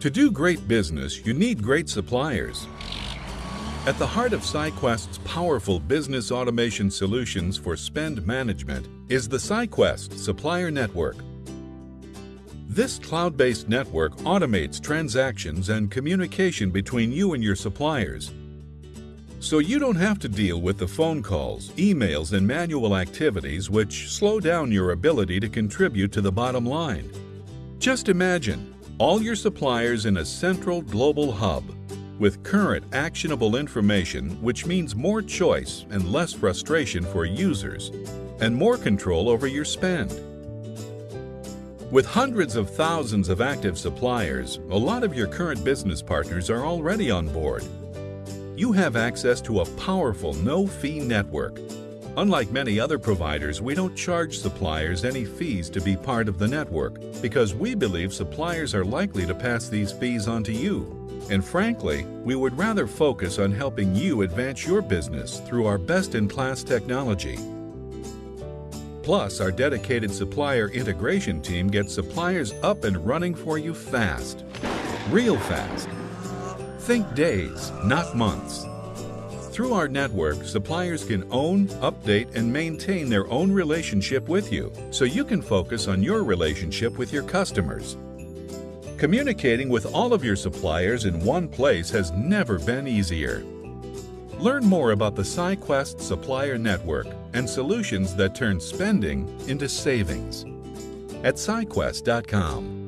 To do great business, you need great suppliers. At the heart of SciQuest's powerful business automation solutions for spend management is the SciQuest Supplier Network. This cloud-based network automates transactions and communication between you and your suppliers. So you don't have to deal with the phone calls, emails, and manual activities which slow down your ability to contribute to the bottom line. Just imagine all your suppliers in a central global hub with current actionable information which means more choice and less frustration for users and more control over your spend. With hundreds of thousands of active suppliers, a lot of your current business partners are already on board. You have access to a powerful no-fee network. Unlike many other providers, we don't charge suppliers any fees to be part of the network because we believe suppliers are likely to pass these fees on to you. And frankly, we would rather focus on helping you advance your business through our best-in-class technology. Plus, our dedicated supplier integration team gets suppliers up and running for you fast. Real fast. Think days, not months. Through our network, suppliers can own, update, and maintain their own relationship with you, so you can focus on your relationship with your customers. Communicating with all of your suppliers in one place has never been easier. Learn more about the SciQuest Supplier Network and solutions that turn spending into savings at SciQuest.com.